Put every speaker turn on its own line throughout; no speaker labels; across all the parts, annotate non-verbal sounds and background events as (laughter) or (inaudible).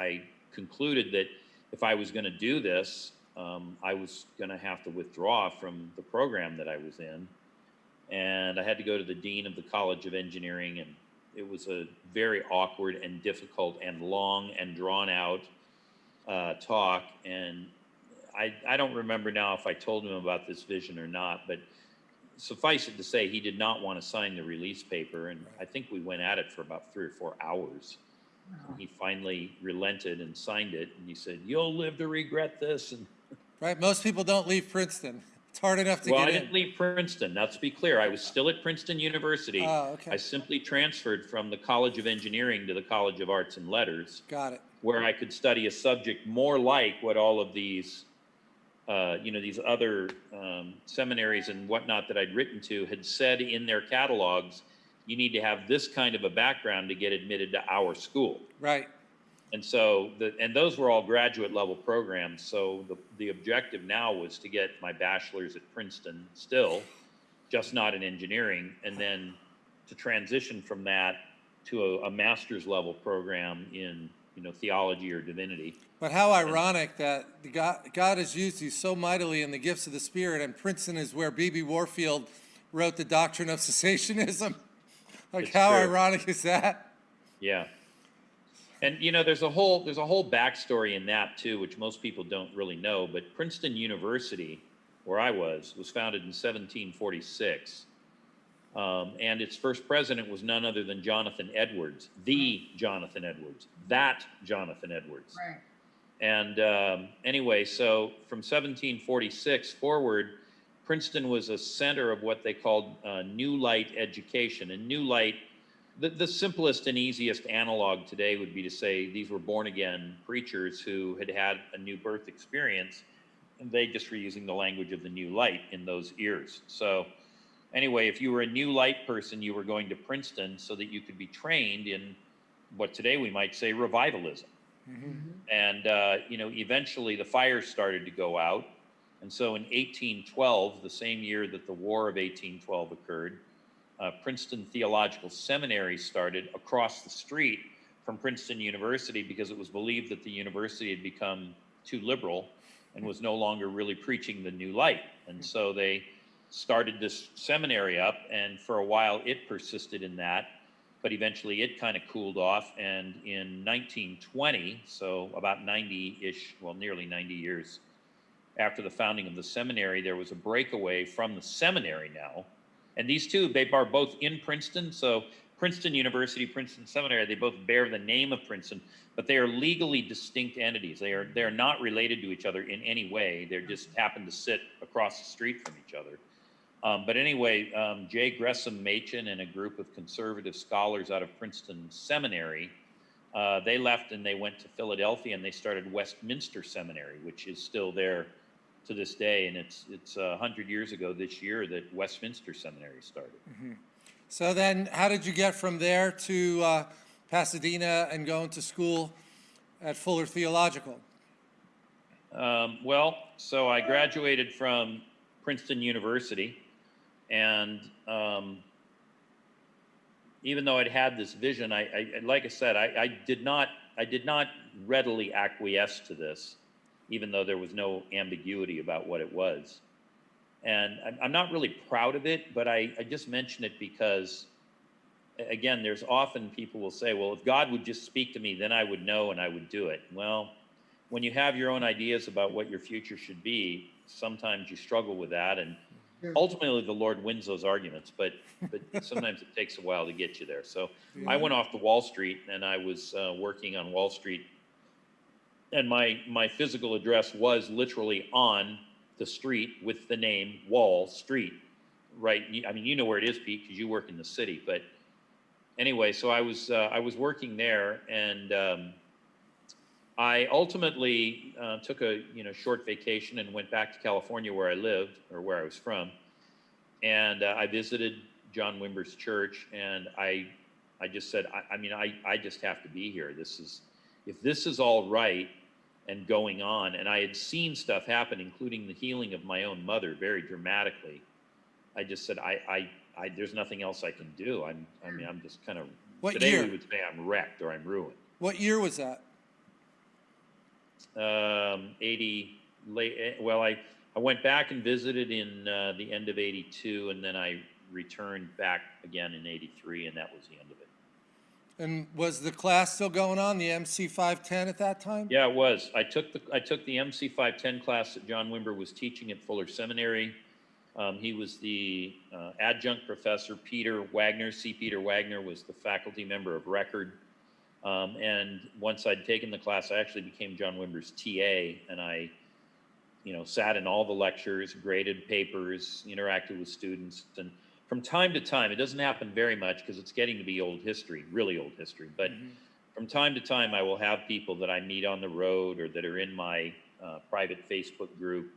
I concluded that if I was going to do this, um, I was going to have to withdraw from the program that I was in. And I had to go to the dean of the College of Engineering, and it was a very awkward and difficult and long and drawn out uh, talk. And I, I don't remember now if I told him about this vision or not, but suffice it to say, he did not want to sign the release paper. And I think we went at it for about three or four hours. He finally relented and signed it. And he said, You'll live to regret this. And (laughs)
Right, most people don't leave Princeton. It's hard enough to
well, I
get
didn't
in.
leave Princeton. Now, to be clear, I was still at Princeton University.
Oh, okay.
I simply transferred from the College of Engineering to the College of Arts and Letters,
Got it.
where I could study a subject more like what all of these, uh, you know, these other um, seminaries and whatnot that I'd written to had said in their catalogs. You need to have this kind of a background to get admitted to our school.
Right.
And so, the, and those were all graduate level programs. So the, the objective now was to get my bachelor's at Princeton still, just not in engineering, and then to transition from that to a, a master's level program in, you know, theology or divinity.
But how ironic that the God, God has used you so mightily in the gifts of the Spirit, and Princeton is where B.B. Warfield wrote the doctrine of cessationism. (laughs) Like,
It's
how
true.
ironic is that?
Yeah. And you know, there's a whole there's a whole backstory in that too, which most people don't really know. But Princeton University, where I was, was founded in 1746, um, and its first president was none other than Jonathan Edwards, the Jonathan Edwards, that Jonathan Edwards.
Right.
And um, anyway, so from 1746 forward, Princeton was a center of what they called uh, New Light education. And New Light, the, the simplest and easiest analog today would be to say these were born again preachers who had had a new birth experience, and they just were using the language of the New Light in those ears. So, anyway, if you were a New Light person, you were going to Princeton so that you could be trained in what today we might say revivalism and uh, you know eventually the fires started to go out and so in 1812 the same year that the war of 1812 occurred uh, princeton theological seminary started across the street from princeton university because it was believed that the university had become too liberal and was no longer really preaching the new light and so they started this seminary up and for a while it persisted in that but eventually it kind of cooled off. And in 1920, so about 90 ish, well, nearly 90 years after the founding of the seminary, there was a breakaway from the seminary now. And these two, they are both in Princeton. So Princeton University, Princeton Seminary, they both bear the name of Princeton, but they are legally distinct entities. They are they're not related to each other in any way. They just happen to sit across the street from each other. Um, but anyway, um, J. Gresham Machen and a group of conservative scholars out of Princeton Seminary, uh, they left and they went to Philadelphia and they started Westminster Seminary, which is still there to this day. And it's it's a hundred years ago this year that Westminster Seminary started.
So then, how did you get from there to uh, Pasadena and going to school at Fuller Theological?
Um, well, so I graduated from Princeton University, and um, even though I'd had this vision, I, I like I said, I, I did not, I did not readily acquiesce to this, even though there was no ambiguity about what it was. And I'm, I'm not really proud of it, but I, I just mention it because, again, there's often people will say, well, if God would just speak to me, then I would know and I would do it. Well, when you have your own ideas about what your future should be, sometimes you struggle with that, and
Yeah.
ultimately the Lord wins those arguments. But but (laughs) sometimes it takes a while to get you there. So I went off to Wall Street, and I was uh, working on Wall Street, and my my physical address was literally on the street with the name Wall Street. Right? I mean, you know where it is, Pete, because you work in the city. But anyway, so I was uh, I was working there, and um, I ultimately uh, took a you know short vacation and went back to California where I lived or where I was from, and uh, I visited John Wimber's church, and I I just said I, I mean I I just have to be here. This is if this is all right and going on, and I had seen stuff happen, including the healing of my own mother very dramatically. I just said I I, I there's nothing else I can do. I'm I mean I'm just kind of
What
today
year?
we would say I'm wrecked or I'm ruined.
What year was that?
um, 80, late, eh, well, I, I went back and visited in uh, the end of 82, and then I returned back again in 83, and that was the end of it.
And was the class still going on, the MC 510 at that time?
Yeah, it was. I took the, I took the MC 510 class that John Wimber was teaching at Fuller Seminary. Um, he was the uh, adjunct professor. Peter Wagner, C. Peter Wagner, was the faculty member of record. Um, and once I'd taken the class, I actually became John Wimber's TA, and I, you know, sat in all the lectures, graded papers, interacted with students, and from time to time, it doesn't happen very much because it's getting to be old history, really old history, but from time to time, I will have people that I meet on the road or that are in my uh, private Facebook group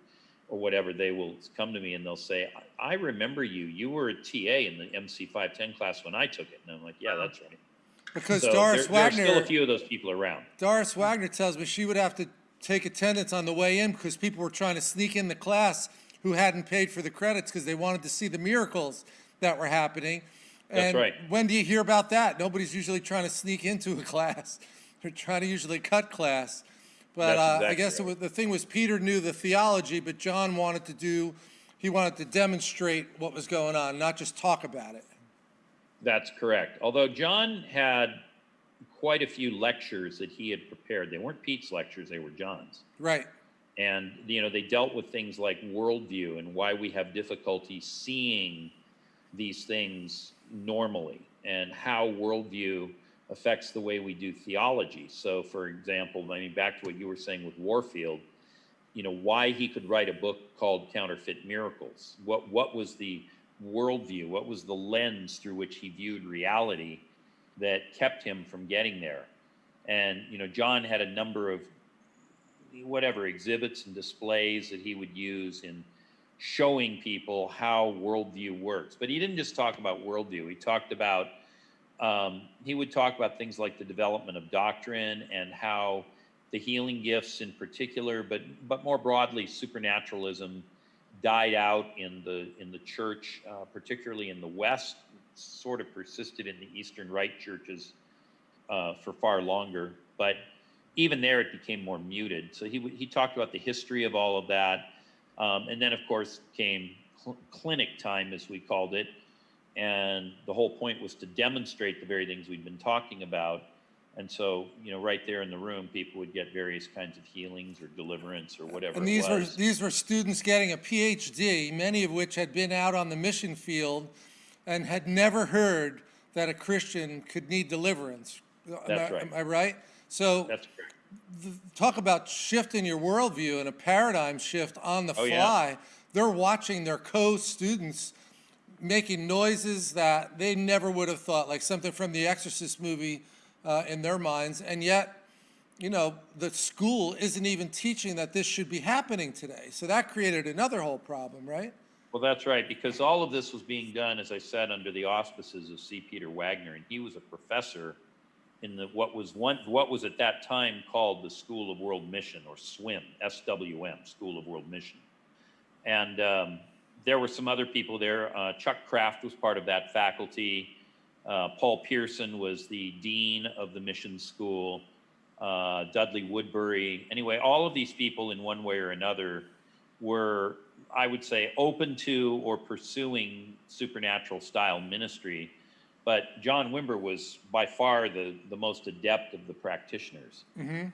or whatever. They will come to me and they'll say, I, I remember you. You were a TA in the MC 510 class when I took it. And I'm like, yeah, that's right.
Because
So
Doris
there, there are still a few of those people around.
Doris Wagner tells me she would have to take attendance on the way in because people were trying to sneak in the class who hadn't paid for the credits because they wanted to see the miracles that were happening.
That's
And
right.
When do you hear about that? Nobody's usually trying to sneak into a (laughs) class. They're trying to usually cut class. But
That's
uh, I
exactly
guess it
right.
was, the thing was Peter knew the theology, but John wanted to do, he wanted to demonstrate what was going on, not just talk about it.
That's correct. Although John had quite a few lectures that he had prepared. They weren't Pete's lectures, they were John's.
Right.
and you know they dealt with things like worldview and why we have difficulty seeing these things normally and how worldview affects the way we do theology. So for example i mean back to what you were saying with warfield you know why he could write a book called counterfeit miracles. What what was the worldview what was the lens through which he viewed reality that kept him from getting there? And you know john had a number of whatever exhibits and displays that he would use in showing people how worldview works. But he didn't just talk about worldview. He talked about um, he would talk about things like the development of doctrine and how the healing gifts in particular, but but more broadly, supernaturalism died out in the in the church, uh, particularly in the West. Sort of persisted in the Eastern Rite churches uh, for far longer, but even there it became more muted. So he he talked about the history of all of that, um, and then of course came cl- clinic time, as we called it, and the whole point was to demonstrate the very things we'd been talking about. And so, you know, right there in the room, people would get various kinds of healings or deliverance or whatever
And these were, these were students getting a PhD, many of which had been out on the mission field and had never heard that a Christian could need deliverance. Am
That's
I-
right.
Am I right? So
That's
talk about shifting your worldview and a paradigm shift on the
Oh, yeah.
fly. They're watching their co-students making noises that they never would have thought, like something from the Exorcist movie uh, in their minds. And yet, you know, the school isn't even teaching that this should be happening today. So that created another whole problem, right?
Well, that's right, because all of this was being done, as I said, under the auspices of C. Peter Wagner, and he was a professor in the what was one what was at that time called the School of World Mission or SWIM, SWM, School of World Mission, and um, there were some other people there. Uh, Chuck Kraft was part of that faculty. Uh, Paul Pierson was the dean of the mission school. Uh, Dudley Woodberry. Anyway, all of these people, in one way or another, were, I would say, open to or pursuing supernatural style ministry. But John Wimber was by far the, the most adept of the practitioners.
Mm-hmm.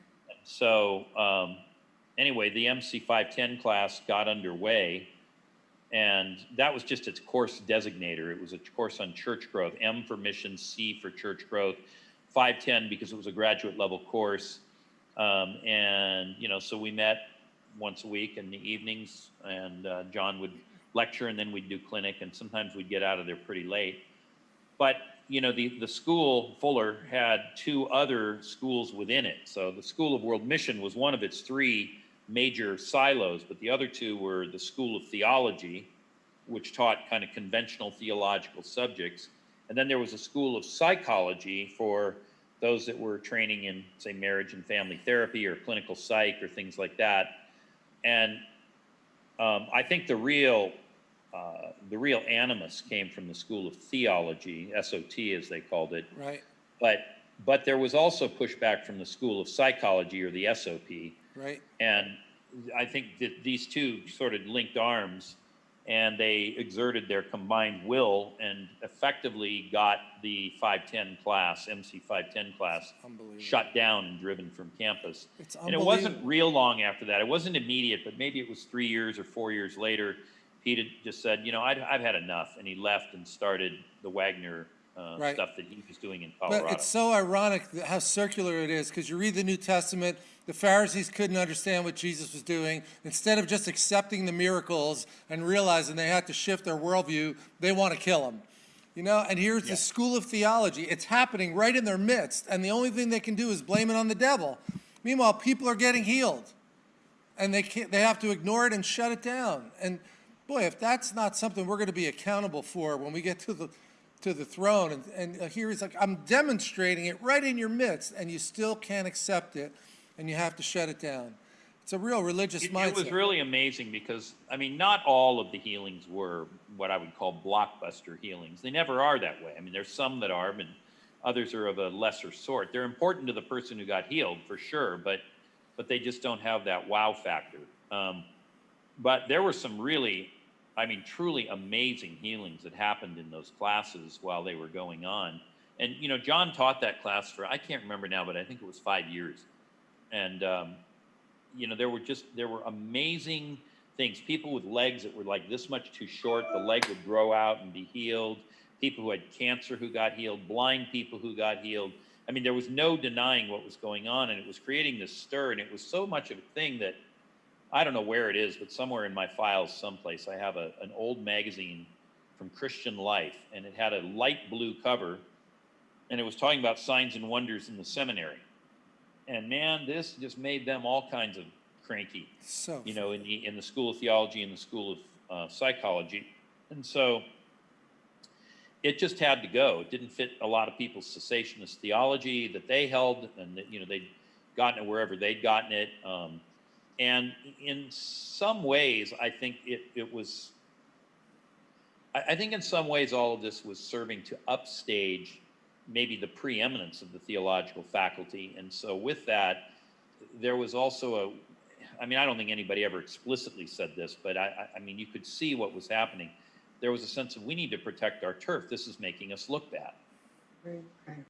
So, um, anyway, the MC 510 class got underway, and that was just its course designator. It was a course on church growth M for mission, C for church growth, 510 because it was a graduate level course. Um, and, you know, so we met once a week in the evenings, and uh, John would lecture, and then we'd do clinic, and sometimes we'd get out of there pretty late. But you know, the, the school, Fuller, had two other schools within it. So the School of World Mission was one of its three major silos, but the other two were the School of Theology, which taught kind of conventional theological subjects. And then there was a School of Psychology for those that were training in, say, marriage and family therapy or clinical psych or things like that. And um, I think the real uh, the real animus came from the School of Theology, SOT as they called it.
Right.
But but there was also pushback from the School of Psychology or the SOP.
right?
And I think that these two sort of linked arms and they exerted their combined will and effectively got the 510 class, MC 510 class, shut down and driven from campus.
It's
And it wasn't real long after that. It wasn't immediate, but maybe it was three years or four years later. Pete had just said, you know, I'd, I've had enough. And he left and started the Wagner uh,
Right.
stuff that he was doing in Colorado.
But it's so ironic that how circular it is, because you read the New Testament, the Pharisees couldn't understand what Jesus was doing. Instead of just accepting the miracles and realizing they had to shift their worldview, they want to kill him. You know, and here's the school of theology. It's happening right in their midst, and the only thing they can do is blame it on the devil. Meanwhile, people are getting healed, and they can't, they have to ignore it and shut it down. And boy, if that's not something we're going to be accountable for when we get to the to the throne, and, and uh, here he's like, I'm demonstrating it right in your midst, and you still can't accept it, and you have to shut it down. It's a real religious
It,
mindset.
it was really amazing because, I mean, not all of the healings were what I would call blockbuster healings. They never are that way. I mean, there's some that are, and others are of a lesser sort. They're important to the person who got healed, for sure, but but they just don't have that wow factor. Um, but there were some really, I mean, truly amazing healings that happened in those classes while they were going on. And you know, John taught that class for I can't remember now, but I think it was five years. And um, you know, there were just there were amazing things. People with legs that were like this much too short, the leg would grow out and be healed. People who had cancer who got healed, blind people who got healed. I mean, there was no denying what was going on, and it was creating this stir. And it was so much of a thing that I don't know where it is, but somewhere in my files, someplace, I have a, an old magazine from Christian Life, and it had a light blue cover, and it was talking about signs and wonders in the seminary. And man, this just made them all kinds of cranky,
so
you know, in the in the school of theology and the school of uh, psychology, and so it just had to go. It didn't fit a lot of people's cessationist theology that they held, and that you know they'd gotten it wherever they'd gotten it. Um, and in some ways, I think it it was. I, I think in some ways, all of this was serving to upstage maybe the preeminence of the theological faculty, and so with that, there was also a. I mean, I don't think anybody ever explicitly said this, but I, I, mean, you could see what was happening. There was a sense of we need to protect our turf. This is making us look bad.
Right.